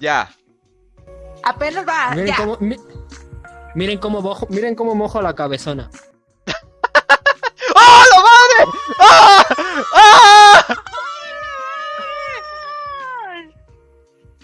Ya. Apenas va. Miren ya. cómo, mi- miren cómo mojo, miren cómo mojo la cabezona.